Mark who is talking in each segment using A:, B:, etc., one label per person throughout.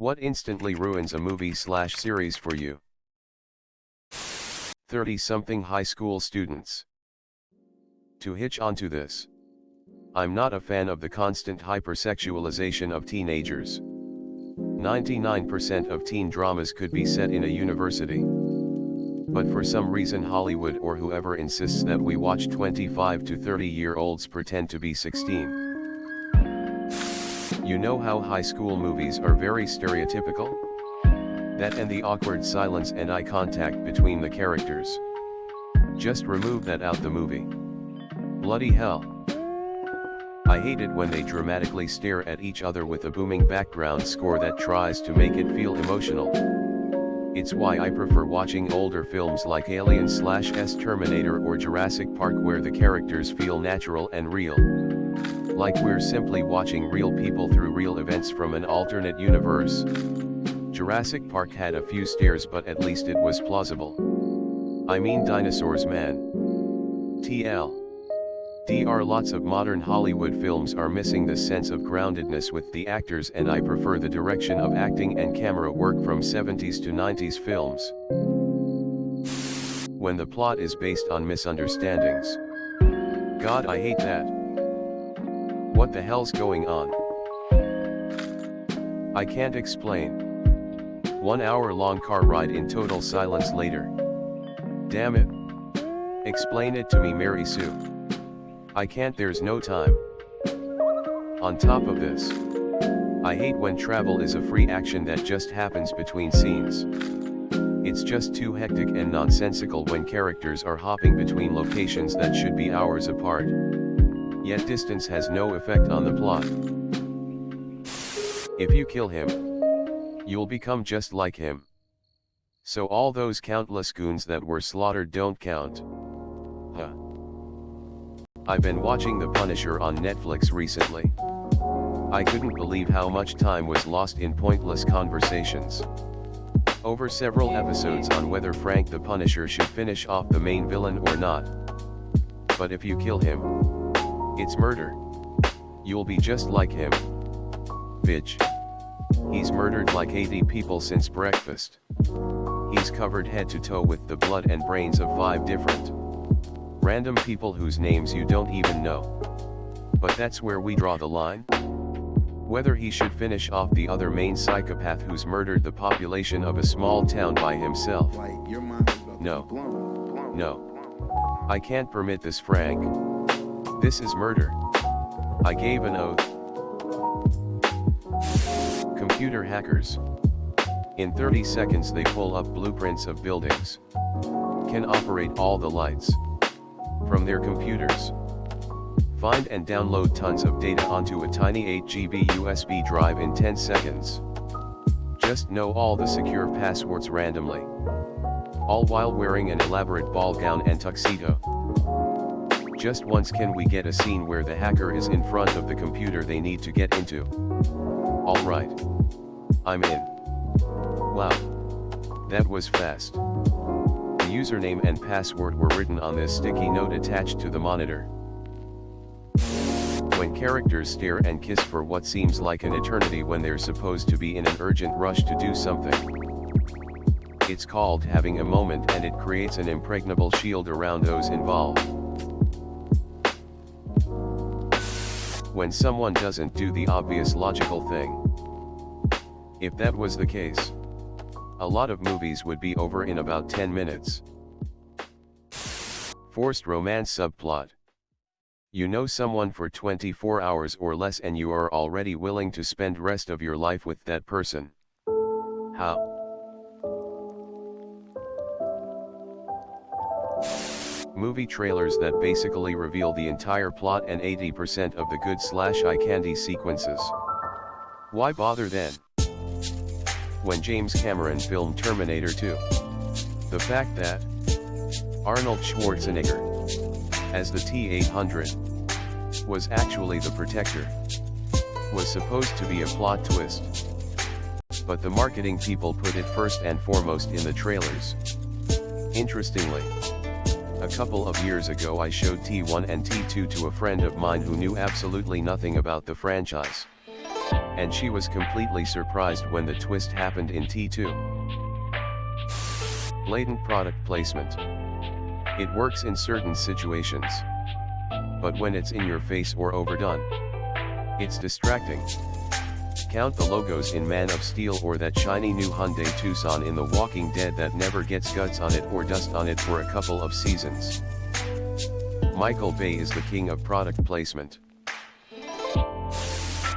A: What instantly ruins a movie slash series for you? 30-something high school students. To hitch onto this. I'm not a fan of the constant hypersexualization of teenagers. 99% of teen dramas could be set in a university. But for some reason Hollywood or whoever insists that we watch 25 to 30 year olds pretend to be 16. You know how high school movies are very stereotypical? That and the awkward silence and eye contact between the characters. Just remove that out the movie. Bloody hell. I hate it when they dramatically stare at each other with a booming background score that tries to make it feel emotional. It's why I prefer watching older films like Alien slash S Terminator or Jurassic Park where the characters feel natural and real. Like we're simply watching real people through real events from an alternate universe. Jurassic Park had a few stares but at least it was plausible. I mean dinosaurs man. TL. DR lots of modern Hollywood films are missing this sense of groundedness with the actors and I prefer the direction of acting and camera work from 70s to 90s films. When the plot is based on misunderstandings. God I hate that. What the hell's going on? I can't explain. One hour long car ride in total silence later. Damn it. Explain it to me Mary Sue. I can't there's no time. On top of this. I hate when travel is a free action that just happens between scenes. It's just too hectic and nonsensical when characters are hopping between locations that should be hours apart. Yet distance has no effect on the plot. If you kill him, you'll become just like him. So all those countless goons that were slaughtered don't count. Huh. I've been watching The Punisher on Netflix recently. I couldn't believe how much time was lost in pointless conversations. Over several episodes on whether Frank the Punisher should finish off the main villain or not. But if you kill him, it's murder. You'll be just like him. Bitch. He's murdered like 80 people since breakfast. He's covered head to toe with the blood and brains of five different random people whose names you don't even know. But that's where we draw the line. Whether he should finish off the other main psychopath who's murdered the population of a small town by himself. No. No. I can't permit this Frank. This is murder. I gave an oath. Computer hackers. In 30 seconds they pull up blueprints of buildings. Can operate all the lights from their computers. Find and download tons of data onto a tiny 8GB USB drive in 10 seconds. Just know all the secure passwords randomly. All while wearing an elaborate ball gown and tuxedo. Just once can we get a scene where the hacker is in front of the computer they need to get into. Alright. I'm in. Wow. That was fast The username and password were written on this sticky note attached to the monitor. When characters stare and kiss for what seems like an eternity when they're supposed to be in an urgent rush to do something. It's called having a moment and it creates an impregnable shield around those involved. When someone doesn't do the obvious logical thing. If that was the case, a lot of movies would be over in about 10 minutes. Forced romance subplot. You know someone for 24 hours or less and you are already willing to spend rest of your life with that person. How? Movie trailers that basically reveal the entire plot and 80% of the good slash eye candy sequences. Why bother then? when James Cameron filmed Terminator 2. The fact that Arnold Schwarzenegger, as the T-800, was actually the Protector, was supposed to be a plot twist. But the marketing people put it first and foremost in the trailers. Interestingly, a couple of years ago I showed T1 and T2 to a friend of mine who knew absolutely nothing about the franchise. And she was completely surprised when the twist happened in T2. Blatant product placement. It works in certain situations. But when it's in your face or overdone, it's distracting. Count the logos in Man of Steel or that shiny new Hyundai Tucson in The Walking Dead that never gets guts on it or dust on it for a couple of seasons. Michael Bay is the king of product placement.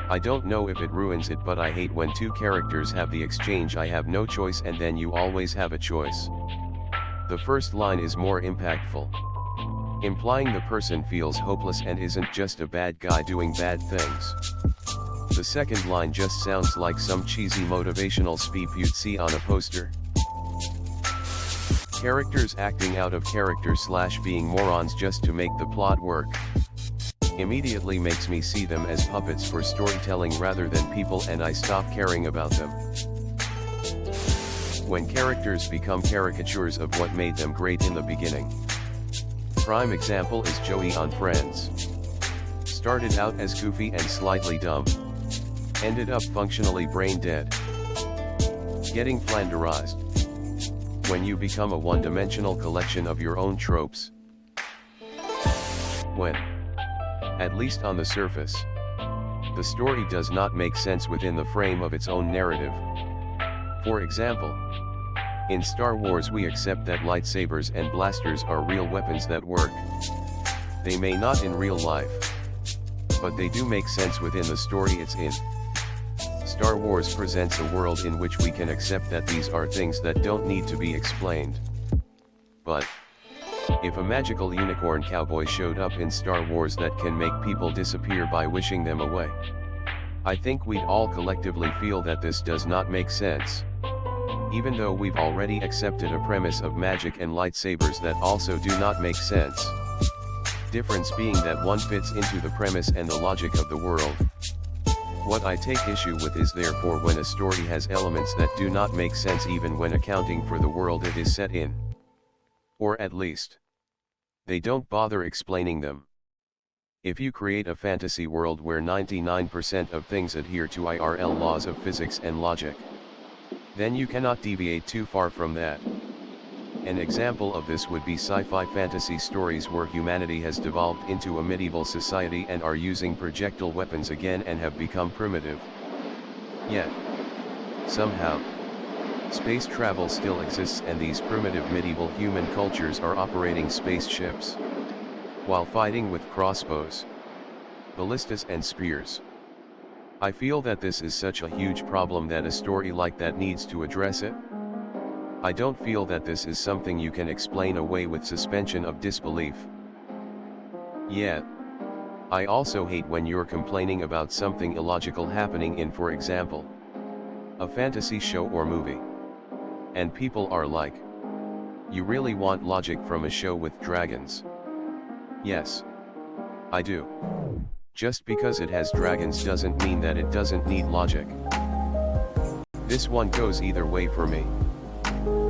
A: I don't know if it ruins it but I hate when two characters have the exchange I have no choice and then you always have a choice. The first line is more impactful. Implying the person feels hopeless and isn't just a bad guy doing bad things. The second line just sounds like some cheesy motivational speech you'd see on a poster. Characters acting out of character slash being morons just to make the plot work. Immediately makes me see them as puppets for storytelling rather than people and I stop caring about them. When characters become caricatures of what made them great in the beginning. Prime example is Joey on Friends. Started out as goofy and slightly dumb. Ended up functionally brain dead. Getting flanderized when you become a one-dimensional collection of your own tropes. When, at least on the surface, the story does not make sense within the frame of its own narrative. For example, in Star Wars we accept that lightsabers and blasters are real weapons that work. They may not in real life. But they do make sense within the story it's in. Star Wars presents a world in which we can accept that these are things that don't need to be explained. But, if a magical unicorn cowboy showed up in Star Wars that can make people disappear by wishing them away, I think we'd all collectively feel that this does not make sense. Even though we've already accepted a premise of magic and lightsabers that also do not make sense. Difference being that one fits into the premise and the logic of the world, what I take issue with is therefore when a story has elements that do not make sense even when accounting for the world it is set in. Or at least, they don't bother explaining them. If you create a fantasy world where 99% of things adhere to IRL laws of physics and logic, then you cannot deviate too far from that. An example of this would be sci-fi fantasy stories where humanity has devolved into a medieval society and are using projectile weapons again and have become primitive. Yet, somehow, space travel still exists and these primitive medieval human cultures are operating spaceships. While fighting with crossbows, ballistas and spears. I feel that this is such a huge problem that a story like that needs to address it. I don't feel that this is something you can explain away with suspension of disbelief. Yet, I also hate when you're complaining about something illogical happening in for example, a fantasy show or movie. And people are like, you really want logic from a show with dragons? Yes. I do. Just because it has dragons doesn't mean that it doesn't need logic. This one goes either way for me.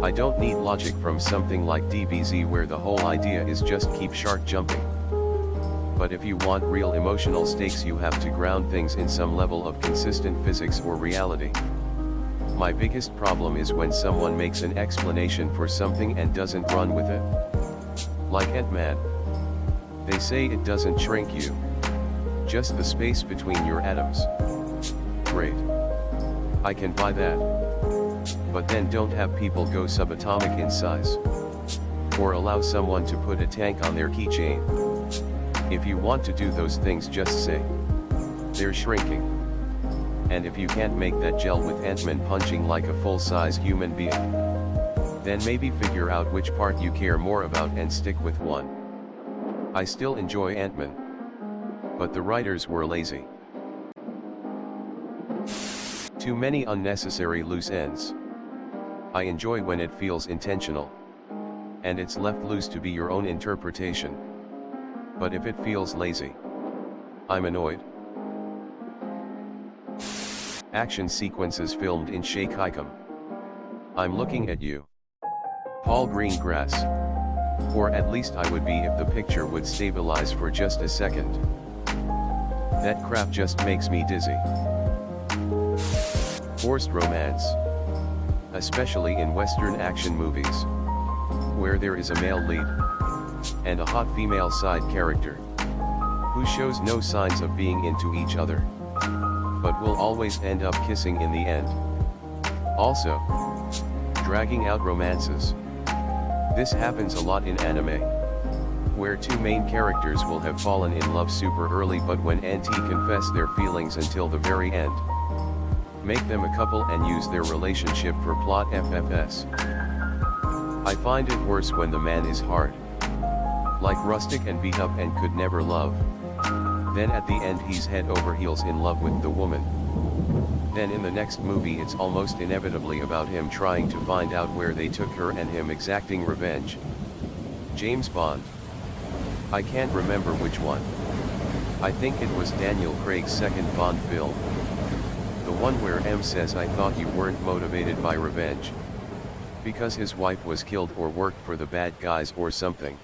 A: I don't need logic from something like DBZ where the whole idea is just keep shark jumping. But if you want real emotional stakes you have to ground things in some level of consistent physics or reality. My biggest problem is when someone makes an explanation for something and doesn't run with it. Like Ant-Man. They say it doesn't shrink you. Just the space between your atoms. Great. I can buy that but then don't have people go subatomic in size. Or allow someone to put a tank on their keychain. If you want to do those things just say. They're shrinking. And if you can't make that gel with Ant-Man punching like a full-size human being, then maybe figure out which part you care more about and stick with one. I still enjoy Ant-Man. But the writers were lazy. Too many unnecessary loose ends. I enjoy when it feels intentional. And it's left loose to be your own interpretation. But if it feels lazy, I'm annoyed. Action sequences filmed in shaky cam. I'm looking at you. Paul Greengrass. Or at least I would be if the picture would stabilize for just a second. That crap just makes me dizzy. Forced romance. Especially in Western action movies. Where there is a male lead. And a hot female side character. Who shows no signs of being into each other. But will always end up kissing in the end. Also. Dragging out romances. This happens a lot in anime where two main characters will have fallen in love super early but when NT confess their feelings until the very end. Make them a couple and use their relationship for plot FFS. I find it worse when the man is hard. Like rustic and beat up and could never love. Then at the end he's head over heels in love with the woman. Then in the next movie it's almost inevitably about him trying to find out where they took her and him exacting revenge. James Bond I can't remember which one. I think it was Daniel Craig's second Bond film. The one where M says I thought you weren't motivated by revenge. Because his wife was killed or worked for the bad guys or something.